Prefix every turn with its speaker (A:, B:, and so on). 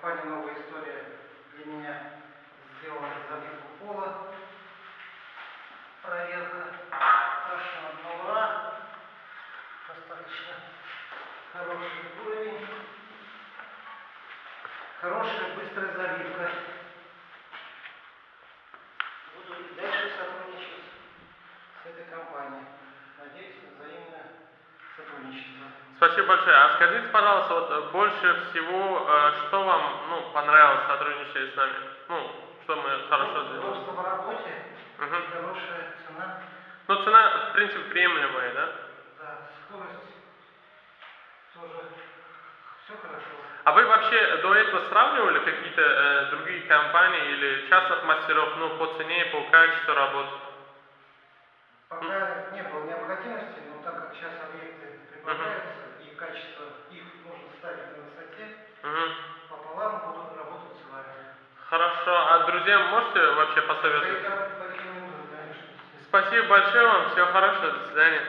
A: компания «Новая история» для меня сделала заливку пола. Проверка прошла на ура. Достаточно хороший уровень. Хорошая быстрая заливка. Буду и дальше сотрудничать с этой компанией. Надеюсь сотрудничество.
B: Спасибо большое. А скажите, пожалуйста, вот э, больше всего, э, что вам ну, понравилось сотрудничать с нами? Ну, что мы хорошо сделали?
A: Удобство в работе, и хорошая цена,
B: Ну, цена, в принципе, приемлемая, да?
A: да, скорость тоже все хорошо.
B: А вы вообще до этого сравнивали какие-то э, другие компании или частных мастеров, ну, по цене, по качеству работы?
A: Пока не было необходимости, но так как сейчас объекты прибавляются и качество их нужно ставить на высоте,
B: Мгм.
A: пополам буду работать с вами.
B: Хорошо. А друзьям можете вообще посоветовать? Спасибо большое вам. Всего хорошего. До свидания.